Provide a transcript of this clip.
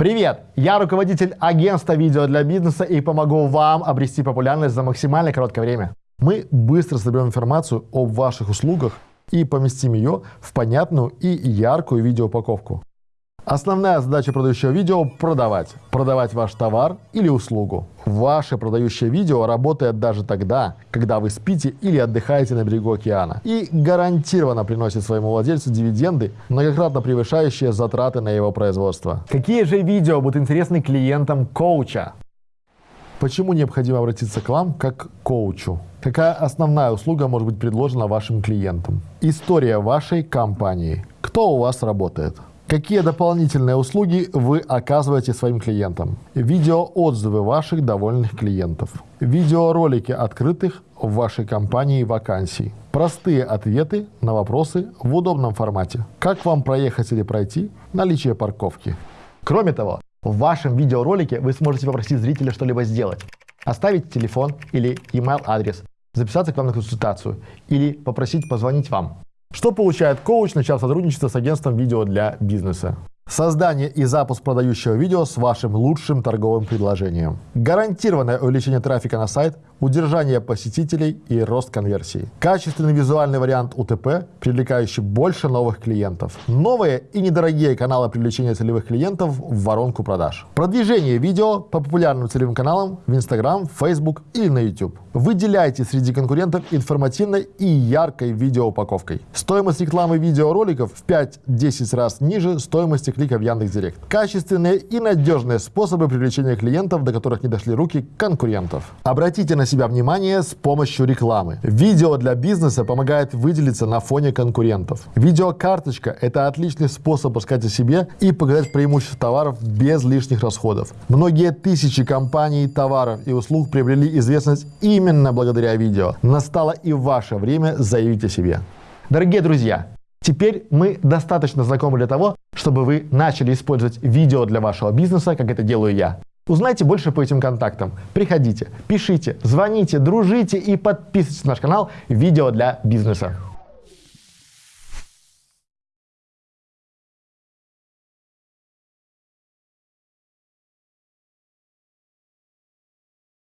Привет! Я руководитель агентства видео для бизнеса и помогу вам обрести популярность за максимально короткое время. Мы быстро соберем информацию об ваших услугах и поместим ее в понятную и яркую видеоупаковку. Основная задача продающего видео – продавать. Продавать ваш товар или услугу. Ваше продающее видео работает даже тогда, когда вы спите или отдыхаете на берегу океана. И гарантированно приносит своему владельцу дивиденды, многократно превышающие затраты на его производство. Какие же видео будут интересны клиентам коуча? Почему необходимо обратиться к вам как к коучу? Какая основная услуга может быть предложена вашим клиентам? История вашей компании. Кто у вас работает? Какие дополнительные услуги вы оказываете своим клиентам? Видеоотзывы ваших довольных клиентов. Видеоролики открытых в вашей компании вакансий. Простые ответы на вопросы в удобном формате. Как вам проехать или пройти? Наличие парковки. Кроме того, в вашем видеоролике вы сможете попросить зрителя что-либо сделать. Оставить телефон или email адрес, записаться к вам на консультацию или попросить позвонить вам. Что получает коуч, начав сотрудничество с агентством видео для бизнеса? Создание и запуск продающего видео с вашим лучшим торговым предложением. Гарантированное увеличение трафика на сайт, удержание посетителей и рост конверсии. Качественный визуальный вариант УТП, привлекающий больше новых клиентов. Новые и недорогие каналы привлечения целевых клиентов в воронку продаж. Продвижение видео по популярным целевым каналам в Instagram, Facebook или на YouTube. Выделяйте среди конкурентов информативной и яркой видеоупаковкой. Стоимость рекламы видеороликов в 5-10 раз ниже стоимости клика в Яндекс.Директ. Качественные и надежные способы привлечения клиентов, до которых не дошли руки конкурентов. Обратите на себя внимание с помощью рекламы. Видео для бизнеса помогает выделиться на фоне конкурентов. Видеокарточка – это отличный способ рассказать о себе и показать преимущества товаров без лишних расходов. Многие тысячи компаний, товаров и услуг приобрели известность именно благодаря видео. Настало и ваше время заявить о себе. Дорогие друзья, Теперь мы достаточно знакомы для того, чтобы вы начали использовать видео для вашего бизнеса, как это делаю я. Узнайте больше по этим контактам. Приходите, пишите, звоните, дружите и подписывайтесь на наш канал «Видео для бизнеса».